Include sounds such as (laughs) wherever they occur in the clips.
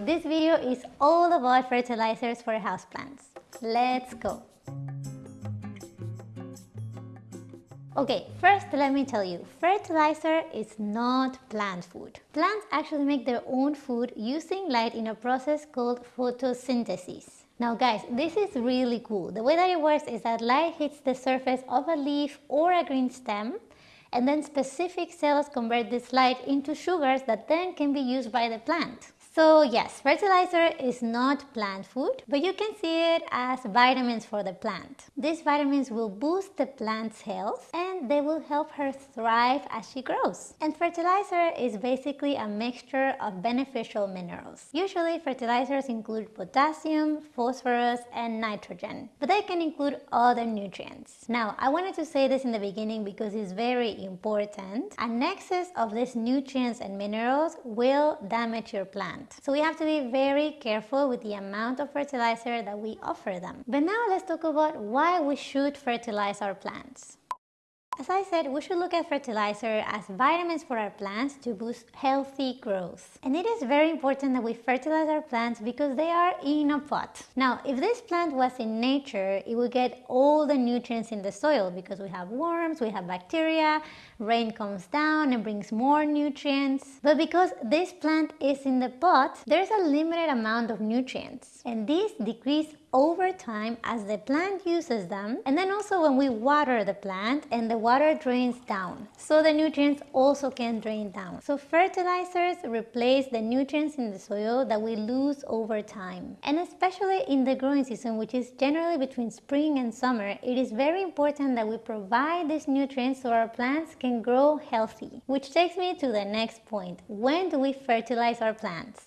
this video is all about fertilizers for houseplants. Let's go! Okay, first let me tell you, fertilizer is not plant food. Plants actually make their own food using light in a process called photosynthesis. Now guys, this is really cool. The way that it works is that light hits the surface of a leaf or a green stem and then specific cells convert this light into sugars that then can be used by the plant. So yes, fertilizer is not plant food, but you can see it as vitamins for the plant. These vitamins will boost the plant's health and they will help her thrive as she grows. And fertilizer is basically a mixture of beneficial minerals. Usually fertilizers include potassium, phosphorus and nitrogen, but they can include other nutrients. Now, I wanted to say this in the beginning because it's very important. An excess of these nutrients and minerals will damage your plant. So we have to be very careful with the amount of fertilizer that we offer them. But now let's talk about why we should fertilize our plants. As I said, we should look at fertilizer as vitamins for our plants to boost healthy growth. And it is very important that we fertilize our plants because they are in a pot. Now, if this plant was in nature, it would get all the nutrients in the soil because we have worms, we have bacteria, rain comes down and brings more nutrients. But because this plant is in the pot, there's a limited amount of nutrients. And these decrease over time as the plant uses them and then also when we water the plant and the water drains down. So the nutrients also can drain down. So fertilizers replace the nutrients in the soil that we lose over time. And especially in the growing season which is generally between spring and summer it is very important that we provide these nutrients so our plants can grow healthy. Which takes me to the next point. When do we fertilize our plants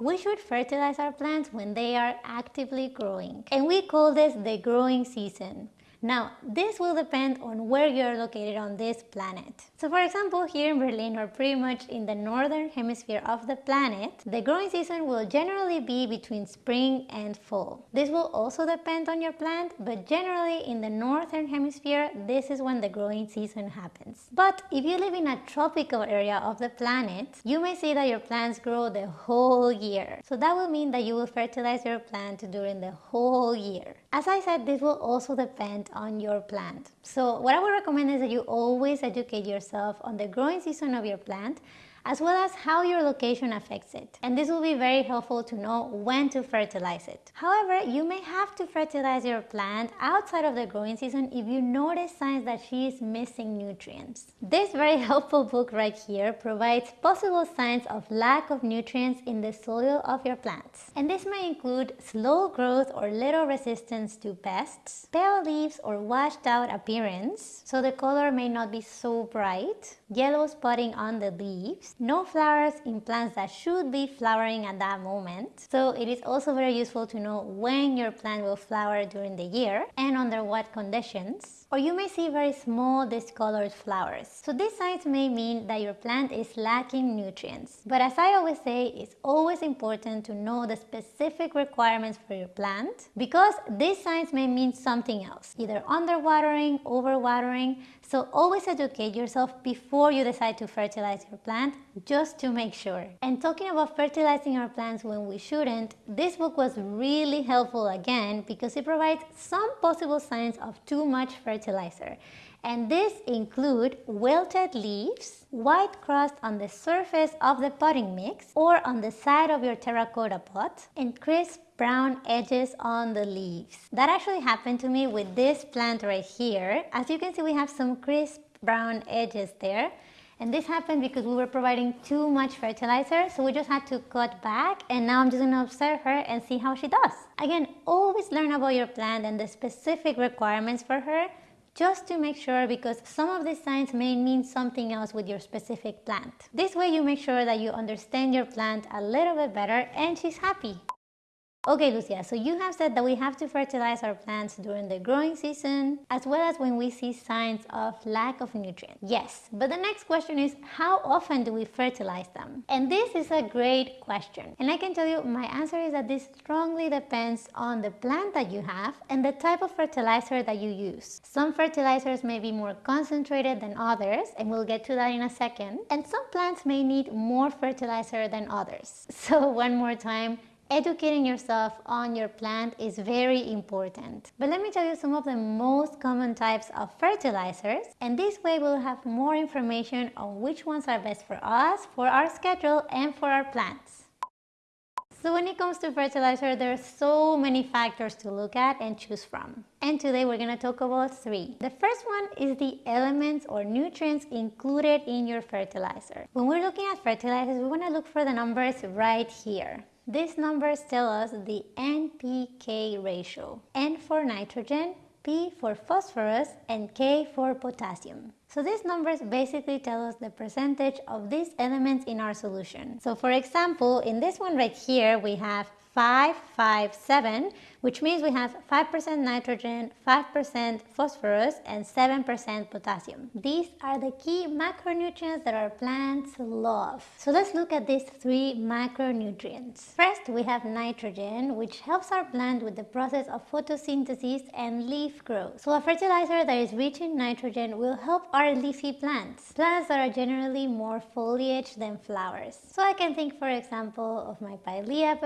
we should fertilize our plants when they are actively growing and we call this the growing season. Now, this will depend on where you're located on this planet. So for example, here in Berlin or pretty much in the northern hemisphere of the planet, the growing season will generally be between spring and fall. This will also depend on your plant, but generally in the northern hemisphere, this is when the growing season happens. But if you live in a tropical area of the planet, you may see that your plants grow the whole year. So that will mean that you will fertilize your plant during the whole year. As I said, this will also depend on your plant. So what I would recommend is that you always educate yourself on the growing season of your plant as well as how your location affects it. And this will be very helpful to know when to fertilize it. However, you may have to fertilize your plant outside of the growing season if you notice signs that she is missing nutrients. This very (laughs) helpful book right here provides possible signs of lack of nutrients in the soil of your plants. And this may include slow growth or little resistance to pests, pale leaves or washed out appearance, so the color may not be so bright, yellow spotting on the leaves, no flowers in plants that should be flowering at that moment. So it is also very useful to know when your plant will flower during the year and under what conditions. Or you may see very small discolored flowers. So these signs may mean that your plant is lacking nutrients. But as I always say, it's always important to know the specific requirements for your plant because these signs may mean something else, either underwatering, overwatering. So always educate yourself before you decide to fertilize your plant just to make sure. And talking about fertilizing our plants when we shouldn't, this book was really helpful again because it provides some possible signs of too much fertilizer. And this include wilted leaves, white crust on the surface of the potting mix or on the side of your terracotta pot, and crisp brown edges on the leaves. That actually happened to me with this plant right here. As you can see, we have some crisp brown edges there. And this happened because we were providing too much fertilizer, so we just had to cut back and now I'm just gonna observe her and see how she does. Again, always learn about your plant and the specific requirements for her just to make sure because some of these signs may mean something else with your specific plant. This way you make sure that you understand your plant a little bit better and she's happy. Okay, Lucia, so you have said that we have to fertilize our plants during the growing season as well as when we see signs of lack of nutrients. Yes, but the next question is how often do we fertilize them? And this is a great question. And I can tell you my answer is that this strongly depends on the plant that you have and the type of fertilizer that you use. Some fertilizers may be more concentrated than others and we'll get to that in a second. And some plants may need more fertilizer than others. (laughs) So one more time, Educating yourself on your plant is very important. But let me tell you some of the most common types of fertilizers and this way we'll have more information on which ones are best for us, for our schedule and for our plants. So when it comes to fertilizer, there are so many factors to look at and choose from. And today we're going to talk about three. The first one is the elements or nutrients included in your fertilizer. When we're looking at fertilizers, we want to look for the numbers right here. These numbers tell us the NPK ratio. N for nitrogen, P for phosphorus, and K for potassium. So these numbers basically tell us the percentage of these elements in our solution. So for example, in this one right here, we have 5, 5, 7, which means we have 5% nitrogen, 5% phosphorus, and 7% potassium. These are the key macronutrients that our plants love. So let's look at these three macronutrients. First, we have nitrogen, which helps our plant with the process of photosynthesis and leaf growth. So a fertilizer that is rich in nitrogen will help our leafy plants, plants that are generally more foliage than flowers. So I can think, for example, of my Pilea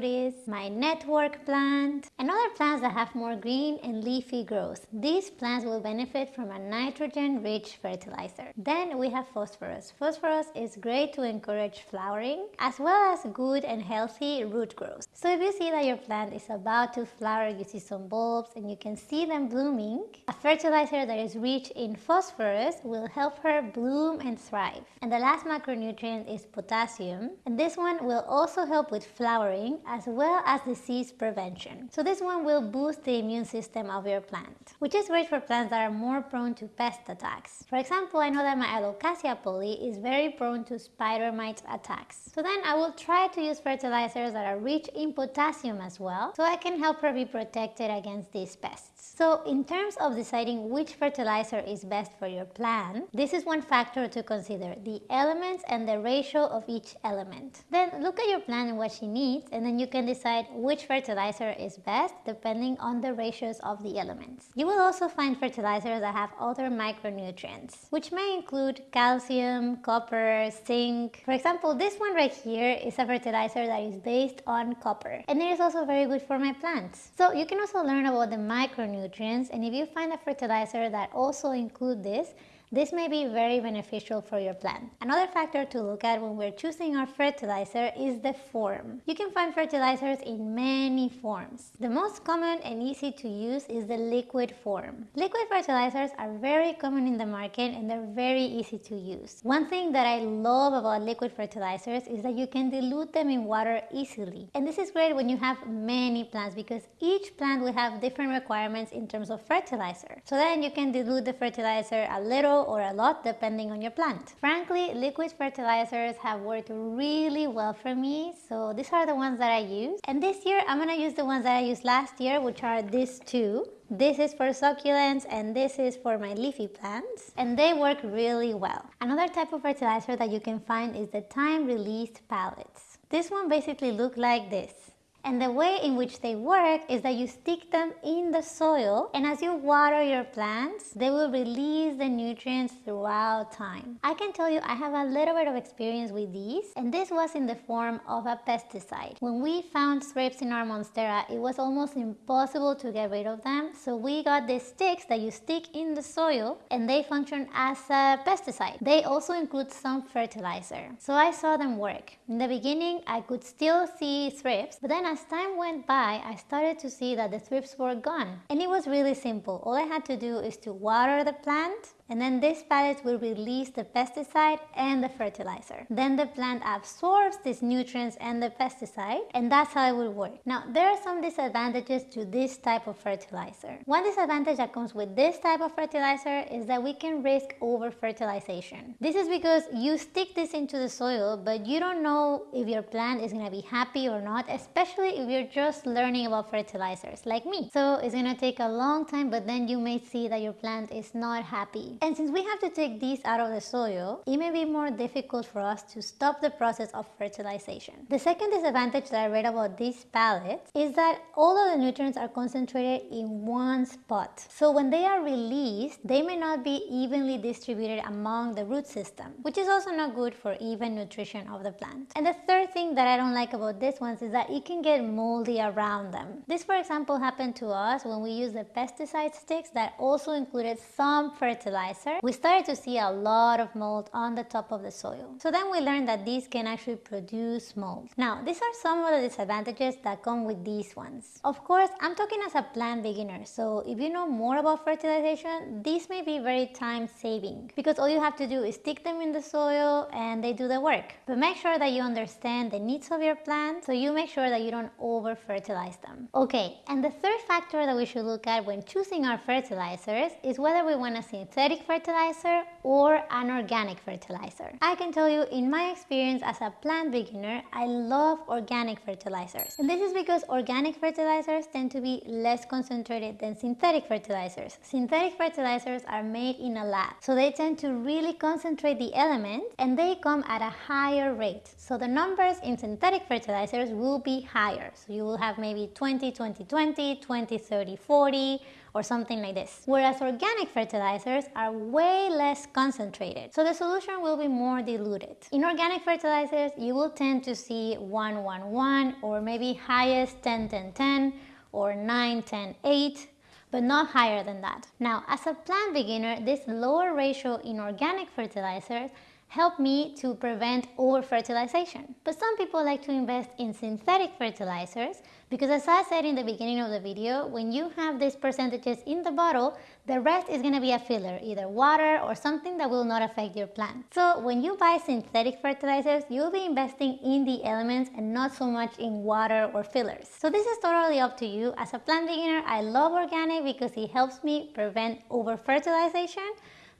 peperomioides, my network plant, plant and other plants that have more green and leafy growth. These plants will benefit from a nitrogen-rich fertilizer. Then we have phosphorus. Phosphorus is great to encourage flowering as well as good and healthy root growth. So if you see that your plant is about to flower, you see some bulbs and you can see them blooming, a fertilizer that is rich in phosphorus will help her bloom and thrive. And the last macronutrient is potassium and this one will also help with flowering as well as disease prevention. So this one will boost the immune system of your plant, which is great for plants that are more prone to pest attacks. For example, I know that my Alocasia polly is very prone to spider mite attacks. So then I will try to use fertilizers that are rich in potassium as well, so I can help her be protected against these pests. So in terms of deciding which fertilizer is best for your plant, this is one factor to consider, the elements and the ratio of each element. Then look at your plant and what she needs, and then you can decide which fertilizer is best depending on the ratios of the elements. You will also find fertilizers that have other micronutrients, which may include calcium, copper, zinc. For example, this one right here is a fertilizer that is based on copper, and it is also very good for my plants. So you can also learn about the micronutrients, and if you find a fertilizer that also include this, this may be very beneficial for your plant. Another factor to look at when we're choosing our fertilizer is the form. You can find fertilizers in many forms. The most common and easy to use is the liquid form. Liquid fertilizers are very common in the market and they're very easy to use. One thing that I love about liquid fertilizers is that you can dilute them in water easily. And this is great when you have many plants because each plant will have different requirements in terms of fertilizer. So then you can dilute the fertilizer a little or a lot depending on your plant. Frankly, liquid fertilizers have worked really well for me, so these are the ones that I use. And this year, I'm gonna use the ones that I used last year, which are these two. This is for succulents and this is for my leafy plants and they work really well. Another type of fertilizer that you can find is the time-released pellets. This one basically look like this. And the way in which they work is that you stick them in the soil and as you water your plants, they will release the nutrients throughout time. I can tell you I have a little bit of experience with these and this was in the form of a pesticide. When we found thrips in our Monstera, it was almost impossible to get rid of them. So we got these sticks that you stick in the soil and they function as a pesticide. They also include some fertilizer. So I saw them work. In the beginning, I could still see thrips, but then as time went by, I started to see that the thrips were gone. And it was really simple. All I had to do is to water the plant and then this pellets will release the pesticide and the fertilizer. Then the plant absorbs these nutrients and the pesticide and that's how it will work. Now there are some disadvantages to this type of fertilizer. One disadvantage that comes with this type of fertilizer is that we can risk over fertilization. This is because you stick this into the soil but you don't know if your plant is going to be happy or not especially if you're just learning about fertilizers like me. So it's going to take a long time but then you may see that your plant is not happy. And since we have to take these out of the soil, it may be more difficult for us to stop the process of fertilization. The second disadvantage that I read about these pellets is that all of the nutrients are concentrated in one spot. So when they are released, they may not be evenly distributed among the root system, which is also not good for even nutrition of the plant. And the third thing that I don't like about this ones is that it can get moldy around them. This for example happened to us when we used the pesticide sticks that also included some fertilizer. We started to see a lot of mold on the top of the soil. So then we learned that these can actually produce mold. Now these are some of the disadvantages that come with these ones. Of course I'm talking as a plant beginner so if you know more about fertilization this may be very time saving because all you have to do is stick them in the soil and they do the work. But make sure that you understand the needs of your plant so you make sure that you don't over fertilize them. Okay and the third factor that we should look at when choosing our fertilizers is whether we want a synthetic fertilizer or an organic fertilizer. I can tell you in my experience as a plant beginner, I love organic fertilizers. And this is because organic fertilizers tend to be less concentrated than synthetic fertilizers. Synthetic fertilizers are made in a lab, so they tend to really concentrate the elements and they come at a higher rate. So the numbers in synthetic fertilizers will be higher. So you will have maybe 20, 20, 20, 20, 30, 40, or something like this. Whereas organic fertilizers are way less concentrated, so the solution will be more diluted. In organic fertilizers, you will tend to see 1, 1, 1 or maybe highest 10, 10, 10 or 9, 10, 8 but not higher than that. Now, as a plant beginner, this lower ratio in organic fertilizers help me to prevent over-fertilization. But some people like to invest in synthetic fertilizers because as I said in the beginning of the video, when you have these percentages in the bottle, the rest is going to be a filler, either water or something that will not affect your plant. So when you buy synthetic fertilizers, you'll be investing in the elements and not so much in water or fillers. So this is totally up to you. As a plant beginner, I love organic because it helps me prevent over-fertilization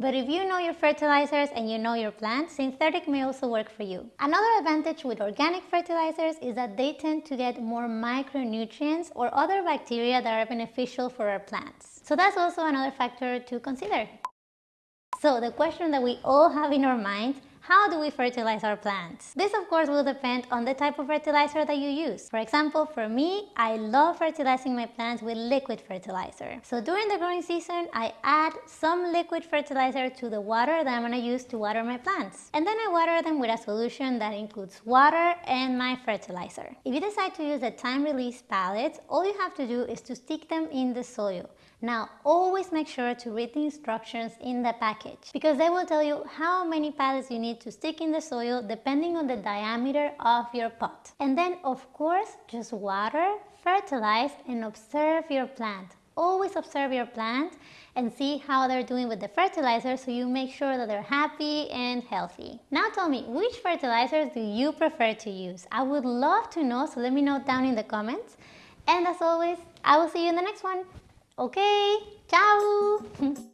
but if you know your fertilizers and you know your plants, synthetic may also work for you. Another advantage with organic fertilizers is that they tend to get more micronutrients or other bacteria that are beneficial for our plants. So that's also another factor to consider. So the question that we all have in our minds how do we fertilize our plants? This of course will depend on the type of fertilizer that you use. For example, for me, I love fertilizing my plants with liquid fertilizer. So during the growing season, I add some liquid fertilizer to the water that I'm going to use to water my plants. And then I water them with a solution that includes water and my fertilizer. If you decide to use the time release pellets, all you have to do is to stick them in the soil. Now always make sure to read the instructions in the package because they will tell you how many pellets you need to stick in the soil depending on the diameter of your pot. And then of course just water, fertilize and observe your plant. Always observe your plant and see how they're doing with the fertilizer so you make sure that they're happy and healthy. Now tell me, which fertilizers do you prefer to use? I would love to know, so let me know down in the comments. And as always, I will see you in the next one. Ok, ciao (laughs)